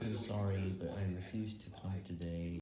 I'm sorry, but I refuse to come today.